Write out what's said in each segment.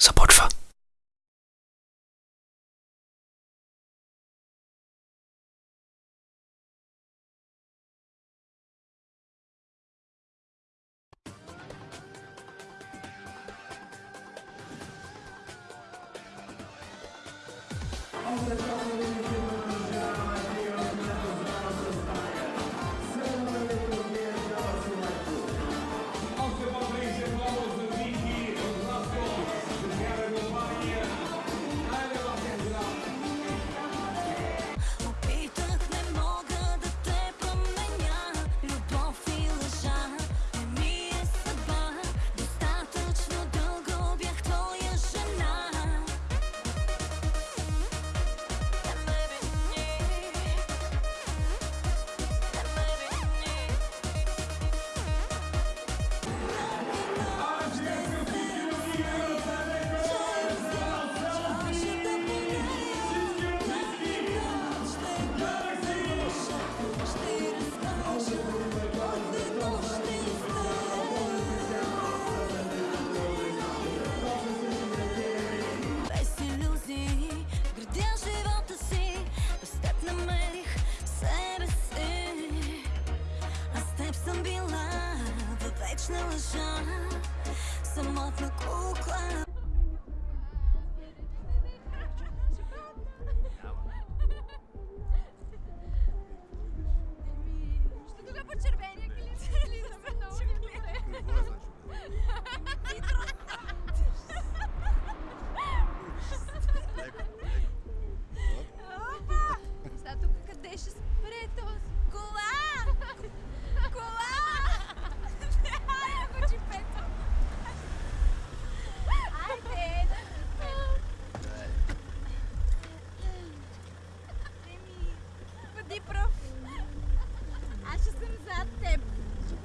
sobotwa Oh,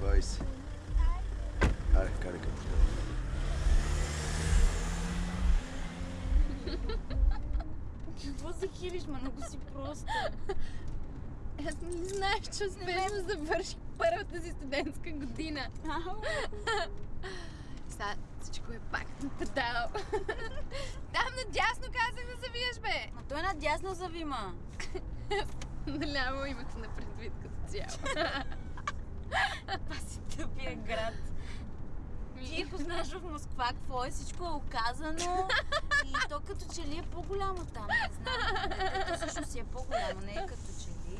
20. Аре, карай към Какво се хилиш, ма? Много си просто. Аз не знаех, че успешно завърших първата си студентска година. Сега всичко е пак надал. Там надясно казах да завиеш, бе! Ма той е надясно завима. Наляво имате на предвид като цяло. Това си тъпия град. Ти познаш в Москва какво е, всичко е оказано и то като че ли е по-голямо там, не знам. То всъщност си е по-голямо, не е като че ли.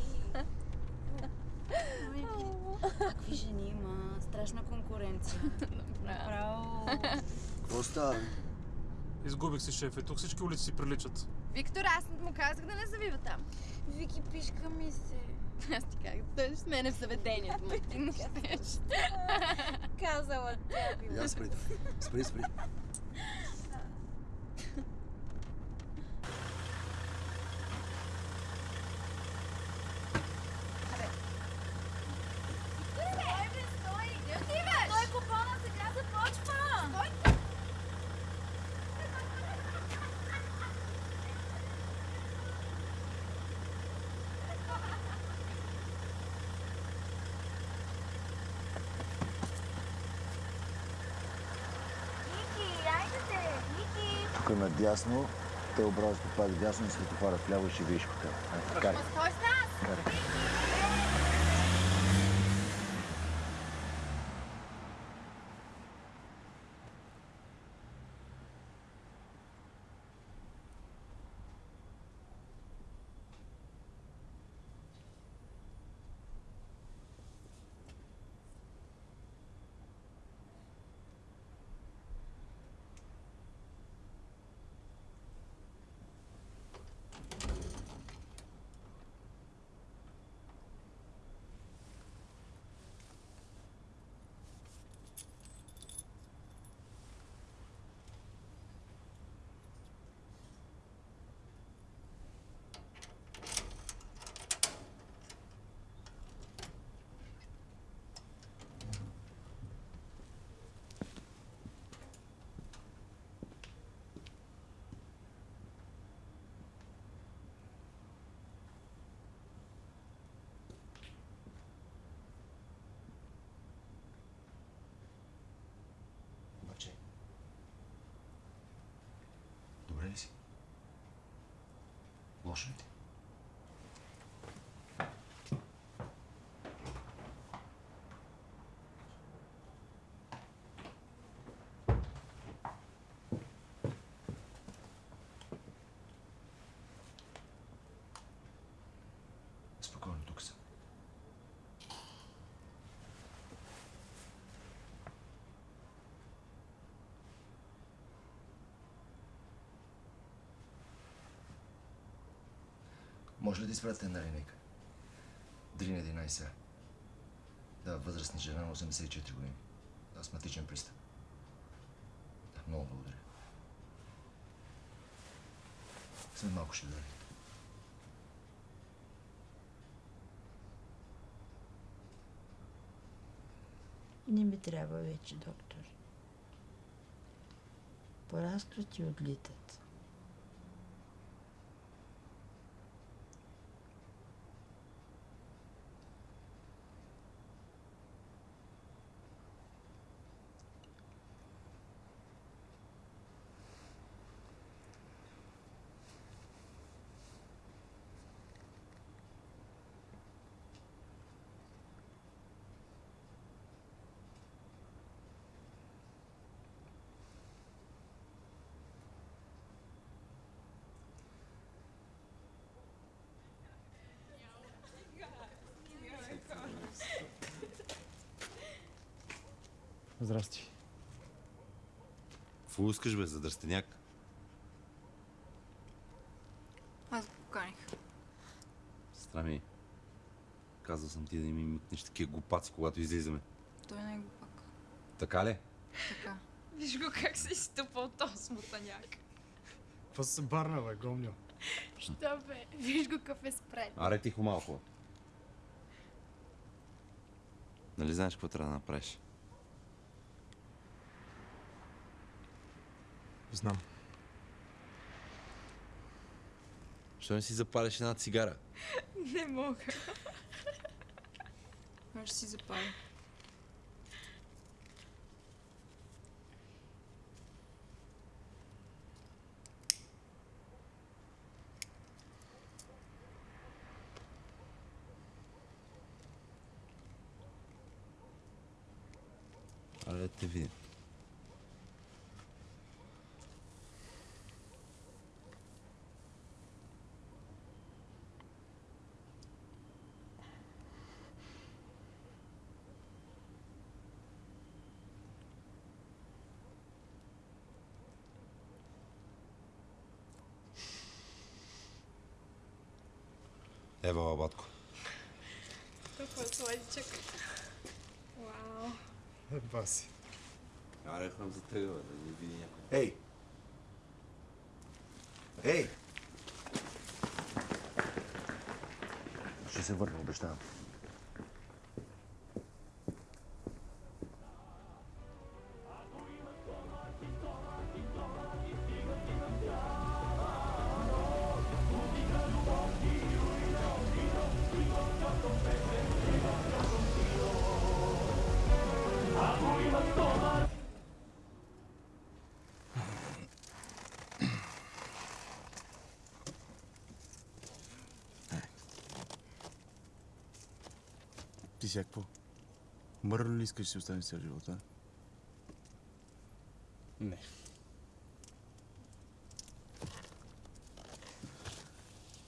Ой, Какви жени има, страшна конкуренция. Направо. Какво става? Изгубих си шефе. Тук всички улици си приличат. Виктор, аз му казах да не завива там. Вики, пишка ми се. Аз ти казах, той с мене в заведението, ма ти не щеш. Казала тя. Я спри. Спри, спри. Стой, бе, стой! Где отиваш? Той купона сега започва. Стой! Вики, айде те, Вики. Тук надясно, те образно пак дясно, светофара вляво и ще видиш хотел. Карай. Стой с нас! Карай. Washington. Може ли да изпратите една линейка? Дрина 11 Да, възрастна жена на 84 години. Астматичен пристъп. Да, много благодаря. След малко ще дойде. Не ми трябва вече, доктор. Порастват и отлитат. Здрасти. Какво искаш, бе, за дръстеняк? Аз го поканих. Страми. Казал съм ти да не ми митнеш такива глупаци, когато излизаме. Той не е глупак. Така ли? Така. Виж го как се изтъпа от този смутаняк. Това се барна, бе, гомню. Що бе? Виж го какъв е спред. Аре тихо малко. Нали знаеш какво трябва да направиш? Знам. Що не си запалиш една цигара? Не мога. Може да си запали. Аре да те Ева, батко. Толкова сладичък. Вау. Еба си. Аре, хвам за тега, бе, да не види някой. Ей! Ей! Ще се върна, обещавам. Сега какво? Мърно ли искаш да си останеш цял живот, а? Не.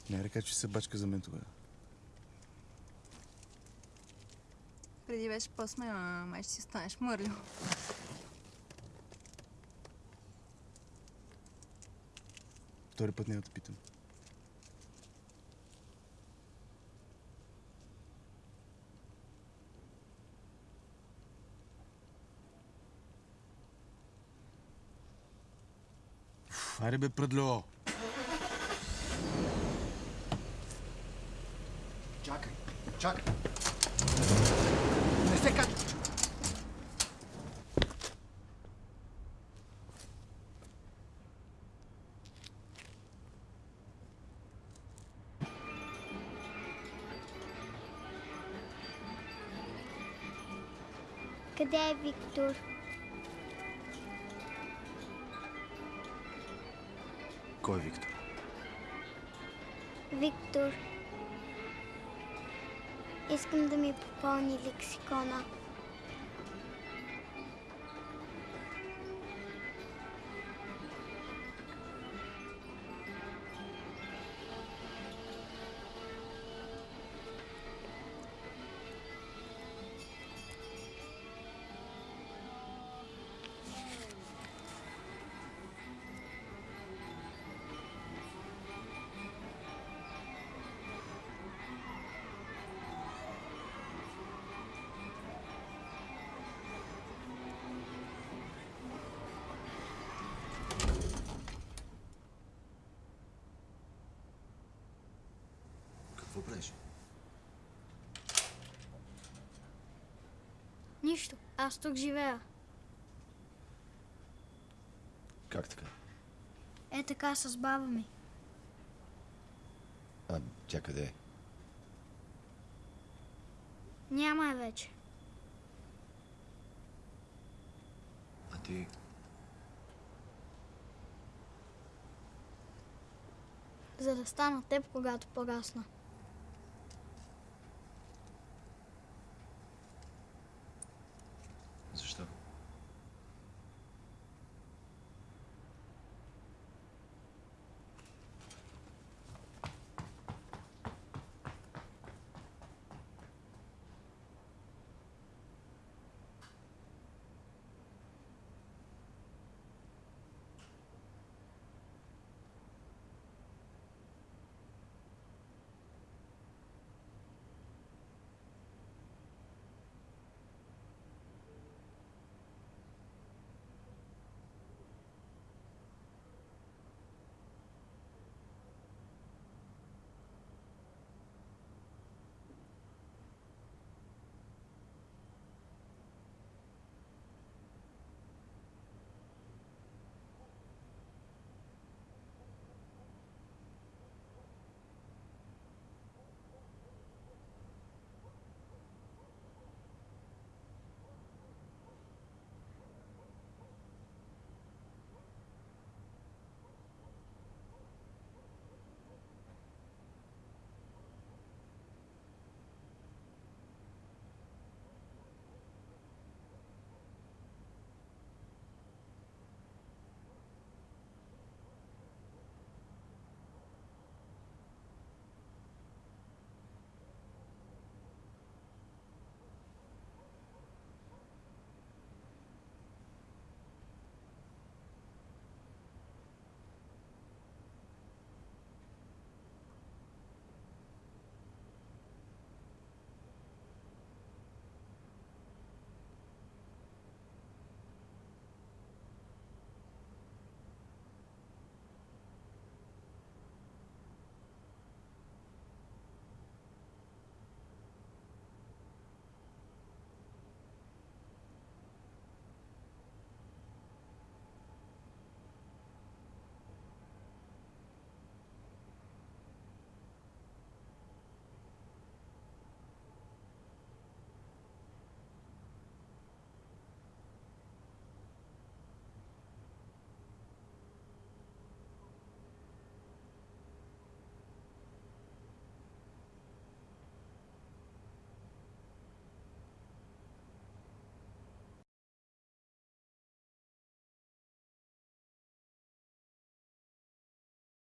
Не река, че се бачка за мен тогава. Преди беше по-смело, а май ще си станеш мърлю. Втори път няма да питам. Уф, Айде бе, пръдло! Чакай, чакай! Не се качай! Къде е Виктор? Кой е Виктор? Виктор. Искам да ми попълни лексикона. Нищо. Аз тук живея. Как така? Е така с баба ми. А, тя къде е? Няма я вече. А ти... За да стана теб, когато порасна.